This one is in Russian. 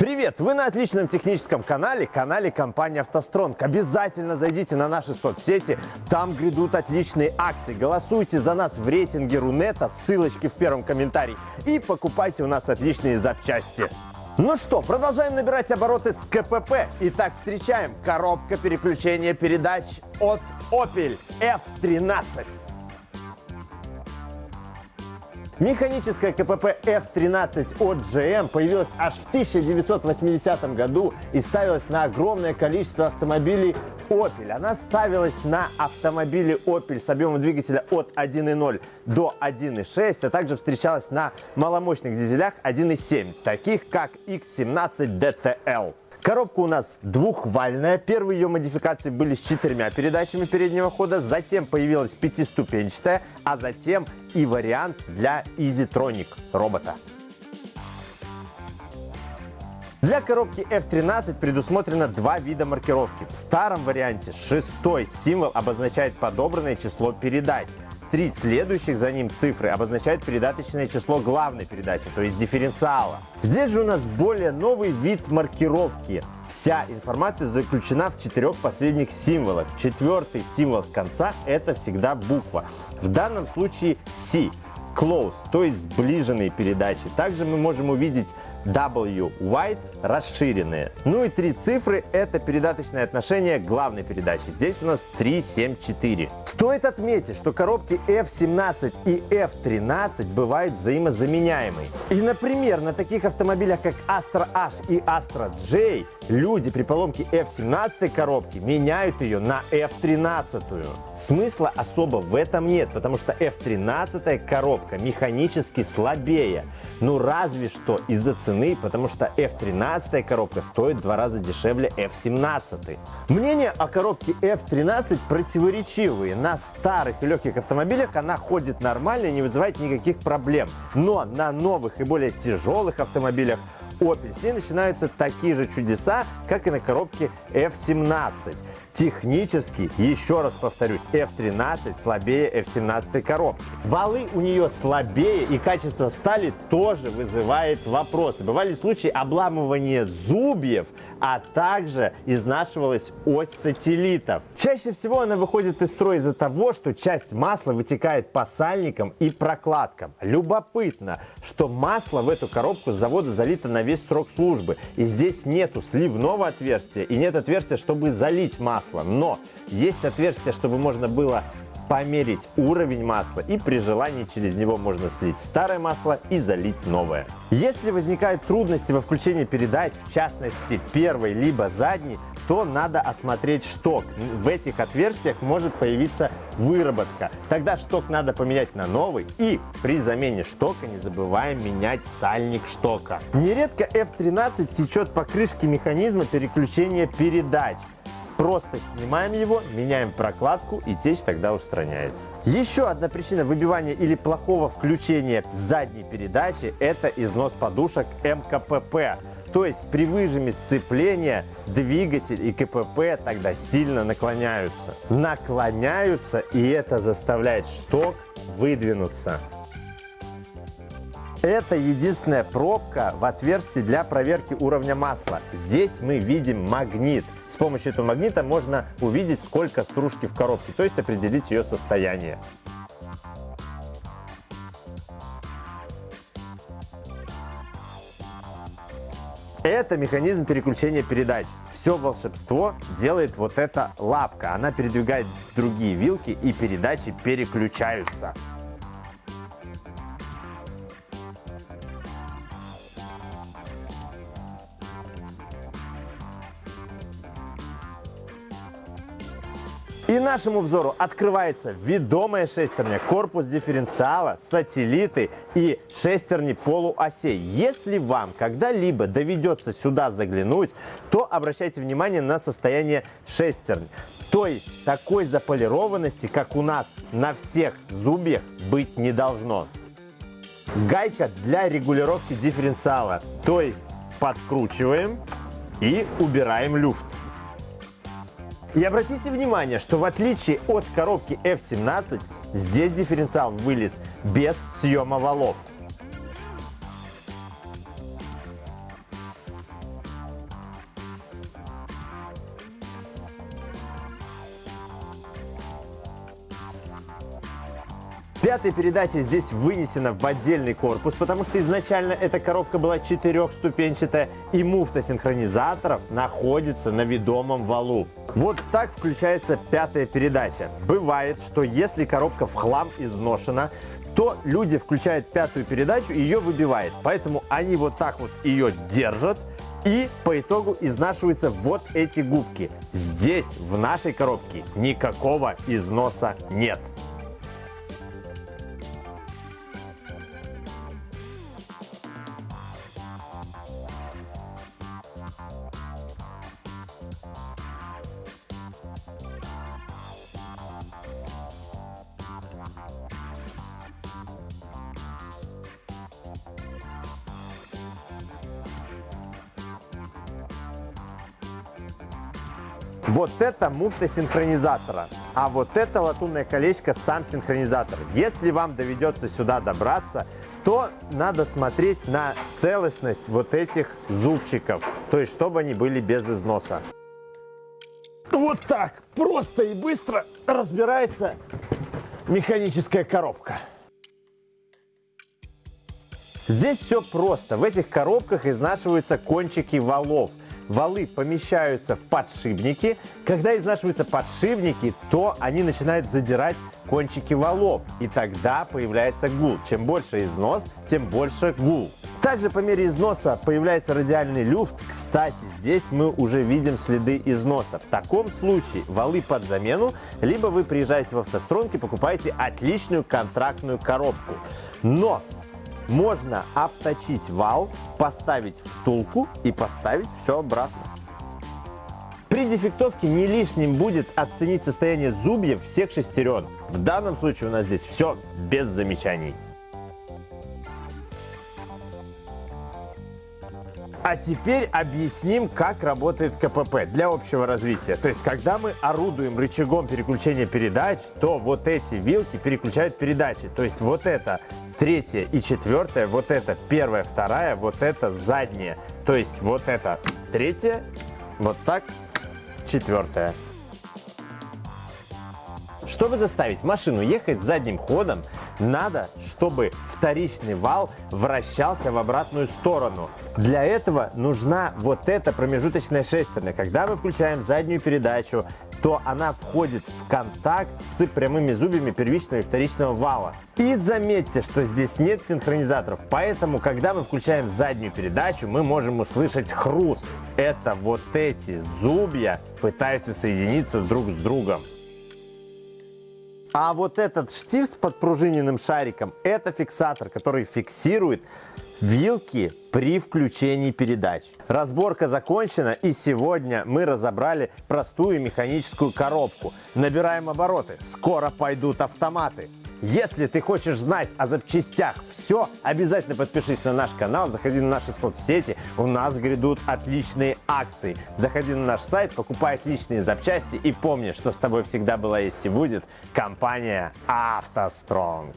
Привет! Вы на отличном техническом канале, канале компании «АвтоСтронг». Обязательно зайдите на наши соцсети, там грядут отличные акции. Голосуйте за нас в рейтинге Рунета, ссылочки в первом комментарии. И покупайте у нас отличные запчасти. Ну что, продолжаем набирать обороты с КПП. Итак, встречаем коробка переключения передач от Opel F13. Механическая КПП F13 от GM появилась аж в 1980 году и ставилась на огромное количество автомобилей Opel. Она ставилась на автомобили Opel с объемом двигателя от 1.0 до 1.6, а также встречалась на маломощных дизелях 1.7, таких как X17 DTL. Коробка у нас двухвальная. Первые ее модификации были с четырьмя передачами переднего хода, затем появилась пятиступенчатая, а затем и вариант для EasyTronic робота. Для коробки F13 предусмотрено два вида маркировки. В старом варианте шестой символ обозначает подобранное число передач. Три следующих за ним цифры обозначают передаточное число главной передачи, то есть дифференциала. Здесь же у нас более новый вид маркировки. Вся информация заключена в четырех последних символах. Четвертый символ с конца – это всегда буква. В данном случае C – close, то есть сближенные передачи. Также мы можем увидеть W White расширенные. Ну и три цифры – это передаточное отношение главной передачи. Здесь у нас 3, 7, 4. Стоит отметить, что коробки F17 и F13 бывают взаимозаменяемые. И, например, на таких автомобилях, как Astra H и Astra J, люди при поломке F17 коробки меняют ее на F13. Смысла особо в этом нет, потому что F13 коробка механически слабее. Ну разве что из-за цены, потому что F13 коробка стоит в два раза дешевле F17. Мнения о коробке F13 противоречивые. На старых и легких автомобилях она ходит нормально и не вызывает никаких проблем. Но на новых и более тяжелых автомобилях Opel с ней начинаются такие же чудеса, как и на коробке F17. Технически, еще раз повторюсь, F13 слабее F17 коробки. Валы у нее слабее и качество стали тоже вызывает вопросы. Бывали случаи обламывания зубьев, а также изнашивалась ось сателлитов. Чаще всего она выходит из строя из-за того, что часть масла вытекает по сальникам и прокладкам. Любопытно, что масло в эту коробку с завода залито на весь срок службы. И здесь нету сливного отверстия и нет отверстия, чтобы залить масло масла. Но есть отверстие, чтобы можно было померить уровень масла и при желании через него можно слить старое масло и залить новое. Если возникают трудности во включении передач, в частности первой либо задней, то надо осмотреть шток. В этих отверстиях может появиться выработка. Тогда шток надо поменять на новый и при замене штока не забываем менять сальник штока. Нередко F13 течет по крышке механизма переключения передач. Просто снимаем его, меняем прокладку и течь тогда устраняется. Еще одна причина выбивания или плохого включения задней передачи – это износ подушек МКПП. То есть при выжиме сцепления двигатель и КПП тогда сильно наклоняются. Наклоняются и это заставляет шток выдвинуться. Это единственная пробка в отверстии для проверки уровня масла. Здесь мы видим магнит. С помощью этого магнита можно увидеть, сколько стружки в коробке, то есть определить ее состояние. Это механизм переключения передач. Все волшебство делает вот эта лапка. Она передвигает другие вилки и передачи переключаются. И нашему взору открывается ведомая шестерня, корпус дифференциала, сателлиты и шестерни полуосей. Если вам когда-либо доведется сюда заглянуть, то обращайте внимание на состояние шестерни. То есть такой заполированности, как у нас на всех зубьях, быть не должно. Гайка для регулировки дифференциала, то есть подкручиваем и убираем люфт. И обратите внимание, что в отличие от коробки F17, здесь дифференциал вылез без съема валов. Пятая передача здесь вынесена в отдельный корпус, потому что изначально эта коробка была четырехступенчатая, и муфта синхронизаторов находится на ведомом валу. Вот так включается пятая передача. Бывает, что если коробка в хлам изношена, то люди включают пятую передачу и ее выбивает. Поэтому они вот так вот ее держат, и по итогу изнашиваются вот эти губки. Здесь, в нашей коробке, никакого износа нет. Вот это муфта синхронизатора, а вот это латунное колечко сам синхронизатор. Если вам доведется сюда добраться, то надо смотреть на целостность вот этих зубчиков, то есть чтобы они были без износа. Вот так просто и быстро разбирается механическая коробка. Здесь все просто. В этих коробках изнашиваются кончики валов валы помещаются в подшипники. Когда изнашиваются подшипники, то они начинают задирать кончики валов, и тогда появляется гул. Чем больше износ, тем больше гул. Также по мере износа появляется радиальный люфт. Кстати, здесь мы уже видим следы износа. В таком случае валы под замену, либо вы приезжаете в автостронки, покупаете отличную контрактную коробку. Но можно обточить вал, поставить втулку и поставить все обратно. При дефектовке не лишним будет оценить состояние зубьев всех шестерен. В данном случае у нас здесь все без замечаний. А теперь объясним, как работает КПП для общего развития. То есть, когда мы орудуем рычагом переключения передач, то вот эти вилки переключают передачи. То есть, вот это третья и четвертая, вот это первая, вторая, вот это задняя. То есть, вот это третья, вот так, четвертая. Чтобы заставить машину ехать задним ходом, надо, чтобы вторичный вал вращался в обратную сторону. Для этого нужна вот эта промежуточная шестерня. Когда мы включаем заднюю передачу, то она входит в контакт с прямыми зубьями первичного и вторичного вала. И заметьте, что здесь нет синхронизаторов, поэтому, когда мы включаем заднюю передачу, мы можем услышать хруст. Это вот эти зубья пытаются соединиться друг с другом. А вот этот штифт с подпружиненным шариком – это фиксатор, который фиксирует вилки при включении передач. Разборка закончена и сегодня мы разобрали простую механическую коробку. Набираем обороты, скоро пойдут автоматы. Если ты хочешь знать о запчастях все, обязательно подпишись на наш канал, заходи на наши соцсети, у нас грядут отличные акции. Заходи на наш сайт, покупай отличные запчасти и помни, что с тобой всегда была есть и будет компания «АвтоСтронг».